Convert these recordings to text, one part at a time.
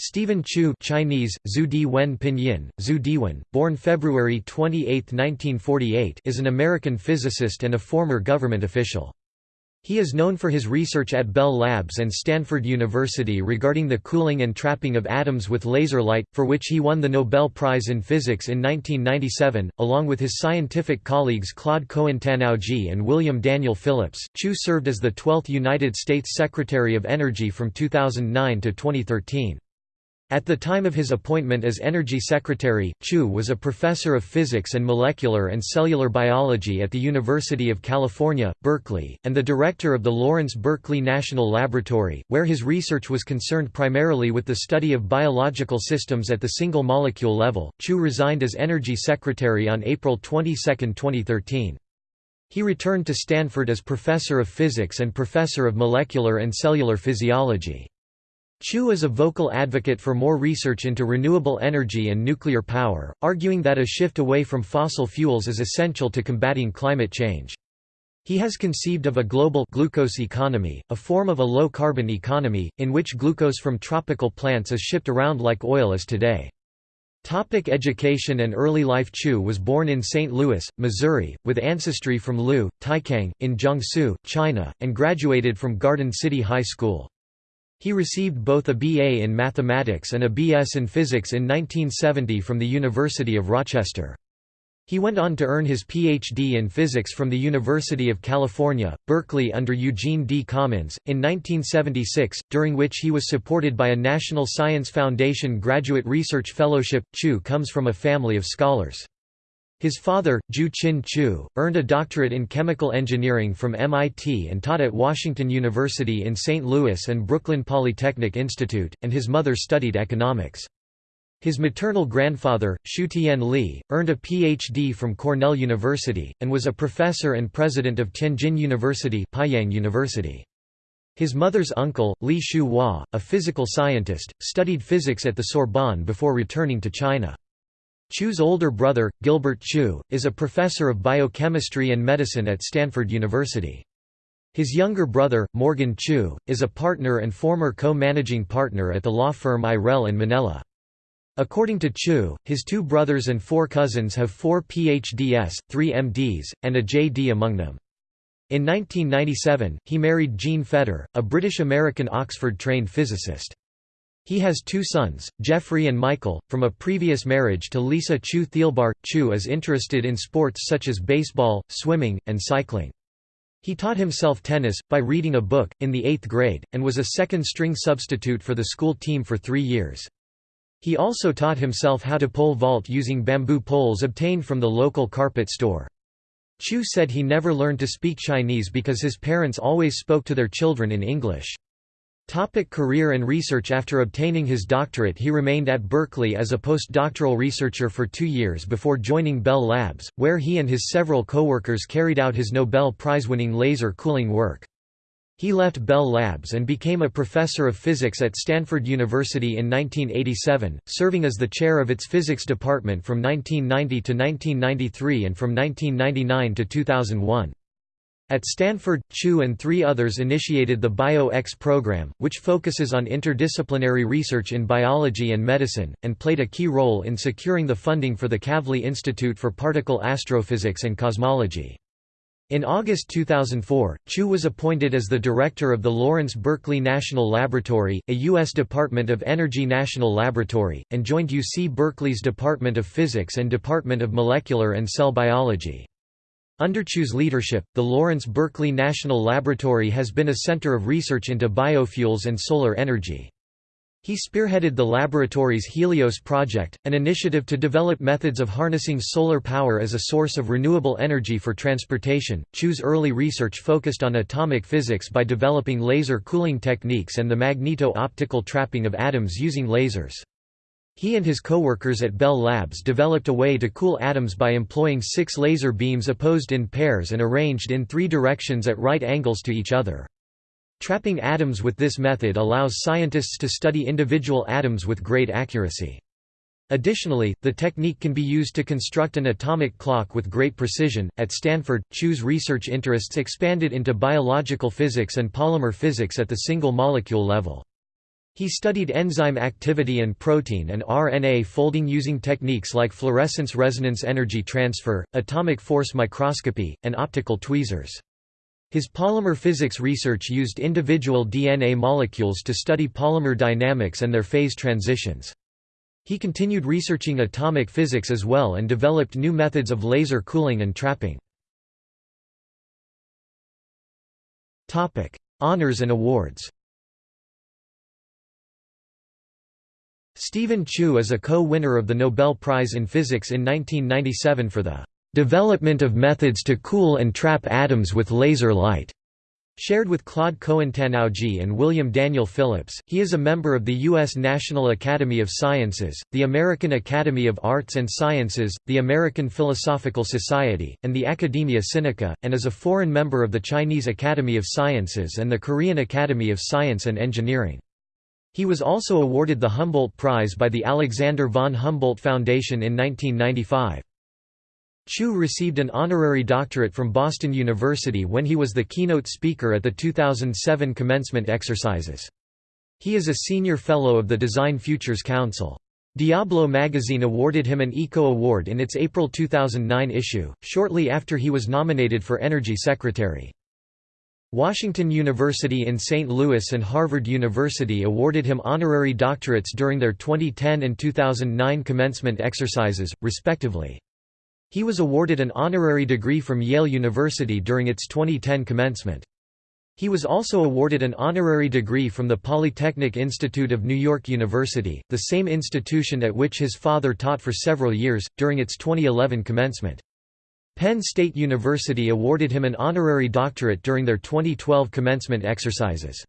Steven Chu Chinese, Zhu Di Wen Pinyin, Zhu Diwen, born February 28, 1948 is an American physicist and a former government official. He is known for his research at Bell Labs and Stanford University regarding the cooling and trapping of atoms with laser light, for which he won the Nobel Prize in Physics in 1997, along with his scientific colleagues Claude Cohen-Tannoudji and William Daniel Phillips. Chu served as the 12th United States Secretary of Energy from 2009 to 2013. At the time of his appointment as Energy Secretary, Chu was a professor of physics and molecular and cellular biology at the University of California, Berkeley, and the director of the Lawrence Berkeley National Laboratory, where his research was concerned primarily with the study of biological systems at the single molecule level. Chu resigned as Energy Secretary on April 22, 2013. He returned to Stanford as professor of physics and professor of molecular and cellular physiology. Chu is a vocal advocate for more research into renewable energy and nuclear power, arguing that a shift away from fossil fuels is essential to combating climate change. He has conceived of a global glucose economy, a form of a low-carbon economy, in which glucose from tropical plants is shipped around like oil is today. Topic education and early life Chu was born in St. Louis, Missouri, with ancestry from Lu, Taicang, in Jiangsu, China, and graduated from Garden City High School. He received both a BA in mathematics and a BS in physics in 1970 from the University of Rochester. He went on to earn his Ph.D. in physics from the University of California, Berkeley under Eugene D. Commins, in 1976, during which he was supported by a National Science Foundation Graduate Research Fellowship. Chu comes from a family of scholars. His father, Ju Chin Chu, earned a doctorate in chemical engineering from MIT and taught at Washington University in St. Louis and Brooklyn Polytechnic Institute, and his mother studied economics. His maternal grandfather, Shutian Li, earned a Ph.D. from Cornell University, and was a professor and president of Tianjin University, Peiyang University. His mother's uncle, Li Shu Hua, a physical scientist, studied physics at the Sorbonne before returning to China. Chu's older brother, Gilbert Chu, is a professor of biochemistry and medicine at Stanford University. His younger brother, Morgan Chu, is a partner and former co-managing partner at the law firm Irell in Manella. According to Chu, his two brothers and four cousins have four PhDs, three MDs, and a JD among them. In 1997, he married Jean Fetter, a British-American Oxford-trained physicist. He has two sons, Jeffrey and Michael, from a previous marriage to Lisa Chu Thielbar. Chu is interested in sports such as baseball, swimming, and cycling. He taught himself tennis, by reading a book, in the eighth grade, and was a second-string substitute for the school team for three years. He also taught himself how to pole vault using bamboo poles obtained from the local carpet store. Chu said he never learned to speak Chinese because his parents always spoke to their children in English. Topic career and research After obtaining his doctorate he remained at Berkeley as a postdoctoral researcher for two years before joining Bell Labs, where he and his several co-workers carried out his Nobel Prize-winning laser cooling work. He left Bell Labs and became a professor of physics at Stanford University in 1987, serving as the chair of its physics department from 1990 to 1993 and from 1999 to 2001. At Stanford, Chu and three others initiated the Bio-X program, which focuses on interdisciplinary research in biology and medicine, and played a key role in securing the funding for the Kavli Institute for Particle Astrophysics and Cosmology. In August 2004, Chu was appointed as the director of the Lawrence Berkeley National Laboratory, a U.S. Department of Energy national laboratory, and joined UC Berkeley's Department of Physics and Department of Molecular and Cell Biology. Under Chu's leadership, the Lawrence Berkeley National Laboratory has been a center of research into biofuels and solar energy. He spearheaded the laboratory's Helios project, an initiative to develop methods of harnessing solar power as a source of renewable energy for transportation. Chu's early research focused on atomic physics by developing laser cooling techniques and the magneto-optical trapping of atoms using lasers. He and his co-workers at Bell Labs developed a way to cool atoms by employing six laser beams opposed in pairs and arranged in three directions at right angles to each other. Trapping atoms with this method allows scientists to study individual atoms with great accuracy. Additionally, the technique can be used to construct an atomic clock with great precision. At Stanford, Chu's research interests expanded into biological physics and polymer physics at the single molecule level. He studied enzyme activity and protein and RNA folding using techniques like fluorescence resonance energy transfer, atomic force microscopy, and optical tweezers. His polymer physics research used individual DNA molecules to study polymer dynamics and their phase transitions. He continued researching atomic physics as well and developed new methods of laser cooling and trapping. Honours and awards Steven Chu is a co-winner of the Nobel Prize in Physics in 1997 for the "...development of methods to cool and trap atoms with laser light." Shared with Claude Cohen-Tannoudji and William Daniel Phillips, he is a member of the U.S. National Academy of Sciences, the American Academy of Arts and Sciences, the American Philosophical Society, and the Academia Sinica, and is a foreign member of the Chinese Academy of Sciences and the Korean Academy of Science and Engineering. He was also awarded the Humboldt Prize by the Alexander von Humboldt Foundation in 1995. Chu received an honorary doctorate from Boston University when he was the keynote speaker at the 2007 commencement exercises. He is a senior fellow of the Design Futures Council. Diablo magazine awarded him an ECO Award in its April 2009 issue, shortly after he was nominated for Energy Secretary. Washington University in St. Louis and Harvard University awarded him honorary doctorates during their 2010 and 2009 commencement exercises, respectively. He was awarded an honorary degree from Yale University during its 2010 commencement. He was also awarded an honorary degree from the Polytechnic Institute of New York University, the same institution at which his father taught for several years, during its 2011 commencement. Penn State University awarded him an honorary doctorate during their 2012 commencement exercises.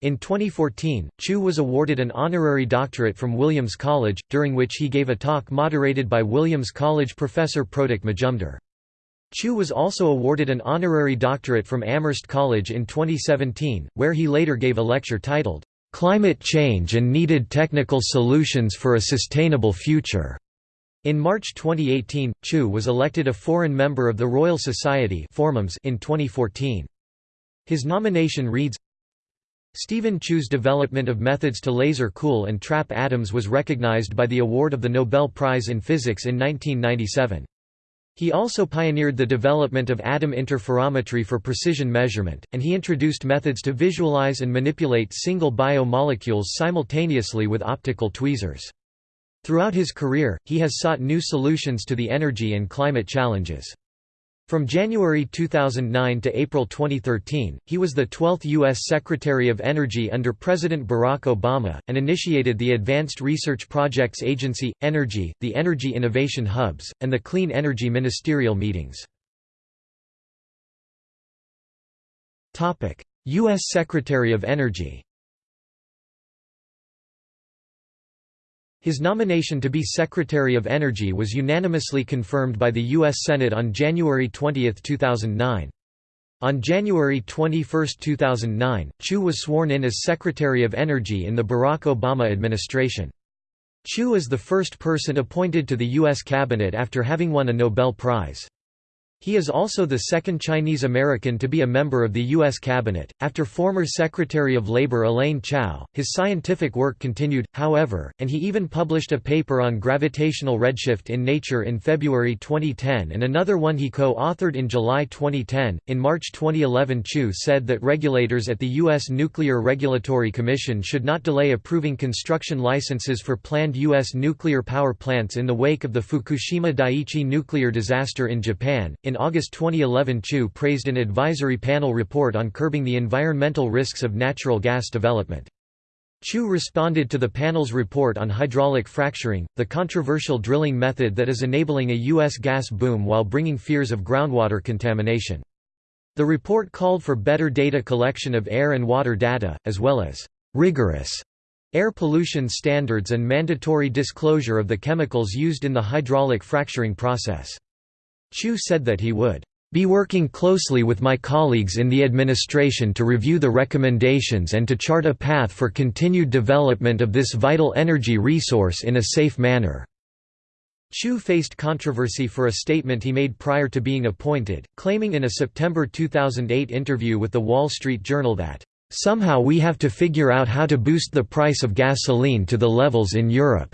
In 2014, Chu was awarded an honorary doctorate from Williams College, during which he gave a talk moderated by Williams College professor Protik Majumder. Chu was also awarded an honorary doctorate from Amherst College in 2017, where he later gave a lecture titled, "'Climate Change and Needed Technical Solutions for a Sustainable Future' In March 2018, Chu was elected a foreign member of the Royal Society in 2014. His nomination reads, Steven Chu's development of methods to laser cool and trap atoms was recognized by the award of the Nobel Prize in Physics in 1997. He also pioneered the development of atom interferometry for precision measurement, and he introduced methods to visualize and manipulate single biomolecules simultaneously with optical tweezers. Throughout his career, he has sought new solutions to the energy and climate challenges. From January 2009 to April 2013, he was the 12th U.S. Secretary of Energy under President Barack Obama, and initiated the Advanced Research Projects Agency, Energy, the Energy Innovation Hubs, and the Clean Energy Ministerial Meetings. U.S. Secretary of Energy His nomination to be Secretary of Energy was unanimously confirmed by the U.S. Senate on January 20, 2009. On January 21, 2009, Chu was sworn in as Secretary of Energy in the Barack Obama administration. Chu is the first person appointed to the U.S. cabinet after having won a Nobel Prize. He is also the second Chinese American to be a member of the U.S. cabinet. After former Secretary of Labor Elaine Chao, his scientific work continued, however, and he even published a paper on gravitational redshift in Nature in February 2010 and another one he co authored in July 2010. In March 2011, Chu said that regulators at the U.S. Nuclear Regulatory Commission should not delay approving construction licenses for planned U.S. nuclear power plants in the wake of the Fukushima Daiichi nuclear disaster in Japan. In in August 2011 Chu praised an advisory panel report on curbing the environmental risks of natural gas development. Chu responded to the panel's report on hydraulic fracturing, the controversial drilling method that is enabling a U.S. gas boom while bringing fears of groundwater contamination. The report called for better data collection of air and water data, as well as rigorous air pollution standards and mandatory disclosure of the chemicals used in the hydraulic fracturing process. Chu said that he would be working closely with my colleagues in the administration to review the recommendations and to chart a path for continued development of this vital energy resource in a safe manner." Chu faced controversy for a statement he made prior to being appointed, claiming in a September 2008 interview with The Wall Street Journal that, "...somehow we have to figure out how to boost the price of gasoline to the levels in Europe."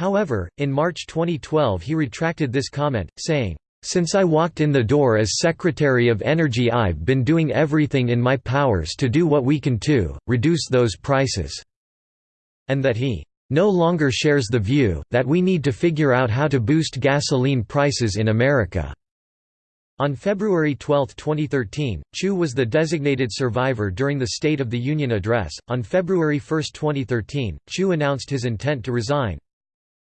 However, in March 2012 he retracted this comment, saying, since I walked in the door as Secretary of Energy I've been doing everything in my powers to do what we can to, reduce those prices." And that he, "...no longer shares the view, that we need to figure out how to boost gasoline prices in America." On February 12, 2013, Chu was the designated survivor during the State of the Union address. On February 1, 2013, Chu announced his intent to resign.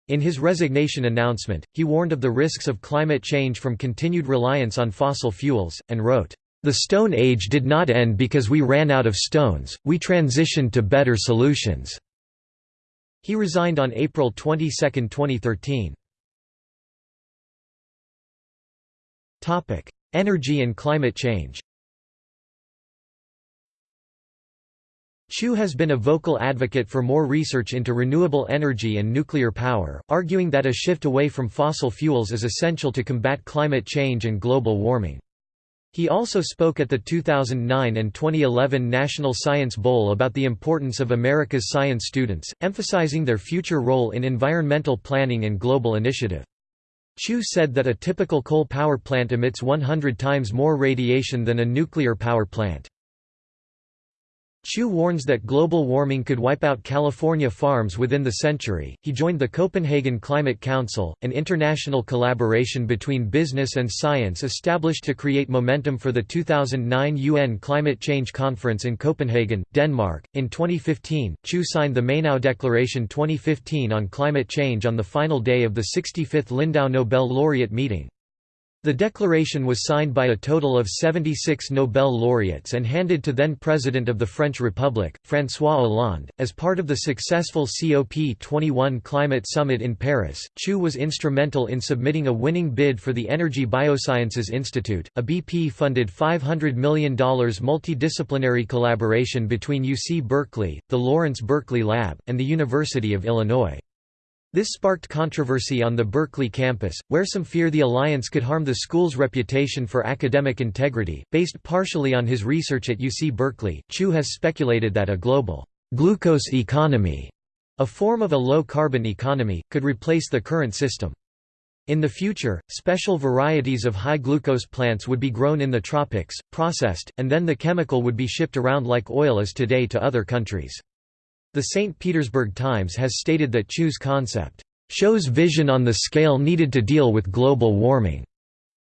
In his resignation announcement, he warned of the risks of climate change from continued reliance on fossil fuels, and wrote, "...the Stone Age did not end because we ran out of stones, we transitioned to better solutions." He resigned on April 22, 2013. Energy and climate change Chu has been a vocal advocate for more research into renewable energy and nuclear power, arguing that a shift away from fossil fuels is essential to combat climate change and global warming. He also spoke at the 2009 and 2011 National Science Bowl about the importance of America's science students, emphasizing their future role in environmental planning and global initiative. Chu said that a typical coal power plant emits 100 times more radiation than a nuclear power plant. Chu warns that global warming could wipe out California farms within the century. He joined the Copenhagen Climate Council, an international collaboration between business and science established to create momentum for the 2009 UN Climate Change Conference in Copenhagen, Denmark. In 2015, Chu signed the Mainau Declaration 2015 on climate change on the final day of the 65th Lindau Nobel laureate meeting. The declaration was signed by a total of 76 Nobel laureates and handed to then-President of the French Republic, François Hollande. As part of the successful COP21 climate summit in Paris, Chu was instrumental in submitting a winning bid for the Energy Biosciences Institute, a BP-funded $500 million multidisciplinary collaboration between UC Berkeley, the Lawrence Berkeley Lab, and the University of Illinois. This sparked controversy on the Berkeley campus, where some fear the alliance could harm the school's reputation for academic integrity. Based partially on his research at UC Berkeley, Chu has speculated that a global glucose economy, a form of a low-carbon economy, could replace the current system. In the future, special varieties of high glucose plants would be grown in the tropics, processed, and then the chemical would be shipped around like oil is today to other countries. The St. Petersburg Times has stated that Chu's concept, "...shows vision on the scale needed to deal with global warming."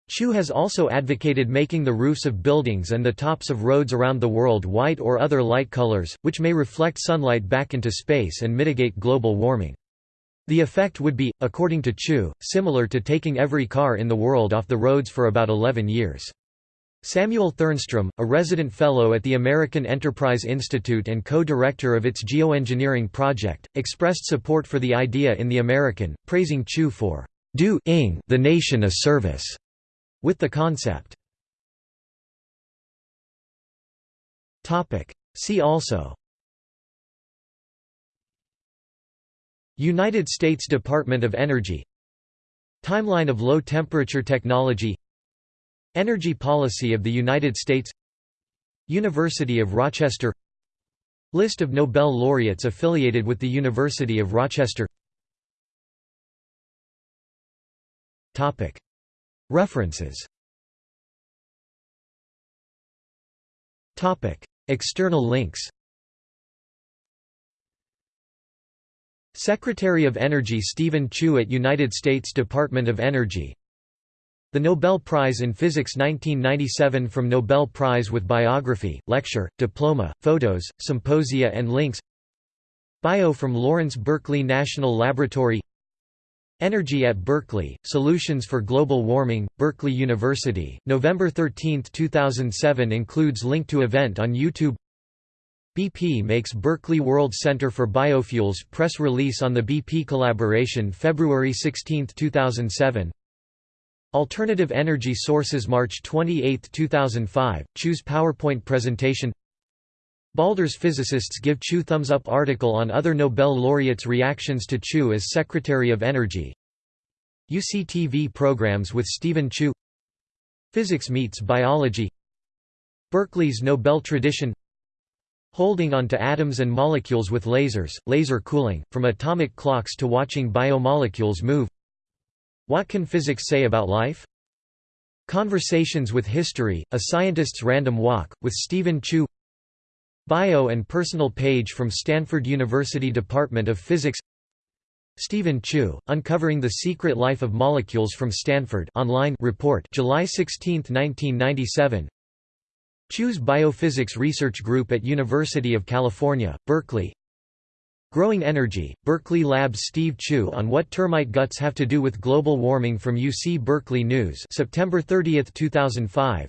Chu has also advocated making the roofs of buildings and the tops of roads around the world white or other light colors, which may reflect sunlight back into space and mitigate global warming. The effect would be, according to Chu, similar to taking every car in the world off the roads for about 11 years. Samuel Thernstrom, a resident fellow at the American Enterprise Institute and co-director of its geoengineering project, expressed support for the idea in The American, praising Chu for doing the nation a service with the concept. See also United States Department of Energy Timeline of low-temperature technology Energy policy of the United States University of Rochester List of Nobel laureates affiliated with the University of Rochester References External links Secretary of Energy Steven Chu at United States Department of Energy the Nobel Prize in Physics 1997 from Nobel Prize with Biography, Lecture, Diploma, Photos, Symposia and Links. Bio from Lawrence Berkeley National Laboratory. Energy at Berkeley, Solutions for Global Warming, Berkeley University, November 13, 2007 includes link to event on YouTube. BP makes Berkeley World Center for Biofuels press release on the BP collaboration February 16, 2007 Alternative Energy Sources March 28, 2005, Chu's PowerPoint presentation. Baldr's physicists give Chu thumbs up article on other Nobel laureates' reactions to Chu as Secretary of Energy. UCTV programs with Steven Chu. Physics meets biology. Berkeley's Nobel tradition. Holding on to atoms and molecules with lasers, laser cooling, from atomic clocks to watching biomolecules move What can physics say about life? Conversations with History, A Scientist's Random Walk, with Steven Chu. Bio and personal page from Stanford University Department of Physics. Steven Chu, Uncovering the Secret Life of Molecules from Stanford online report July 16, 1997 Chu's Biophysics Research Group at University of California, Berkeley Growing Energy, Berkeley Labs Steve Chu on what termite guts have to do with global warming from UC Berkeley News September 30, 2005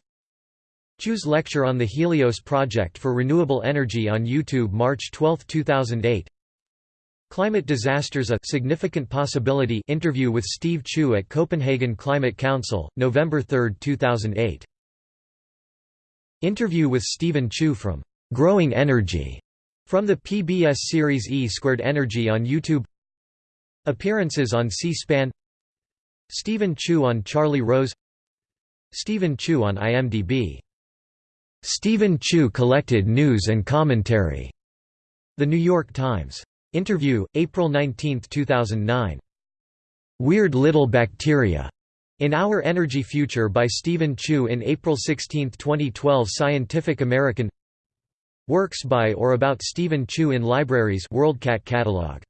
Chu's lecture on the Helios project for renewable energy on YouTube March 12, 2008 Climate disasters a significant possibility interview with Steve Chu at Copenhagen Climate Council, November 3, 2008 Interview with Steven Chu from Growing Energy from the PBS series E Squared Energy on YouTube Appearances on C-SPAN Steven Chu on Charlie Rose Steven Chu on IMDb Steven Chu collected news and commentary. The New York Times. Interview, April 19, 2009. Weird Little Bacteria. In Our Energy Future by Steven Chu in April 16, 2012 Scientific American Works by or about Steven Chu in libraries WorldCat catalog